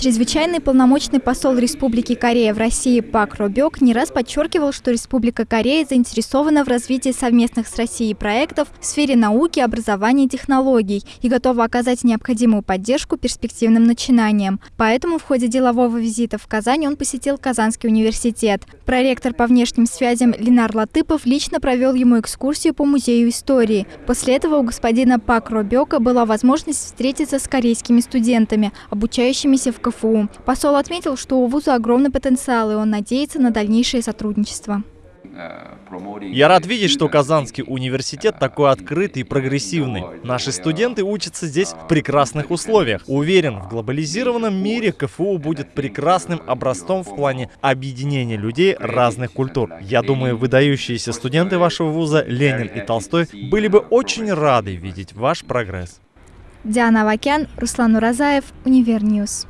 Чрезвычайный полномочный посол Республики Корея в России Пак Робек не раз подчеркивал, что Республика Корея заинтересована в развитии совместных с Россией проектов в сфере науки, образования и технологий и готова оказать необходимую поддержку перспективным начинаниям. Поэтому в ходе делового визита в Казань он посетил Казанский университет. Проректор по внешним связям Ленар Латыпов лично провел ему экскурсию по музею истории. После этого у господина Пак Робека была возможность встретиться с корейскими студентами, обучающимися в КФУ. Посол отметил, что у вуза огромный потенциал, и он надеется на дальнейшее сотрудничество. Я рад видеть, что Казанский университет такой открытый и прогрессивный. Наши студенты учатся здесь в прекрасных условиях. Уверен, в глобализированном мире КФУ будет прекрасным образцом в плане объединения людей разных культур. Я думаю, выдающиеся студенты вашего вуза Ленин и Толстой были бы очень рады видеть ваш прогресс. Диана Авакян, Руслан Уразаев, Univer News.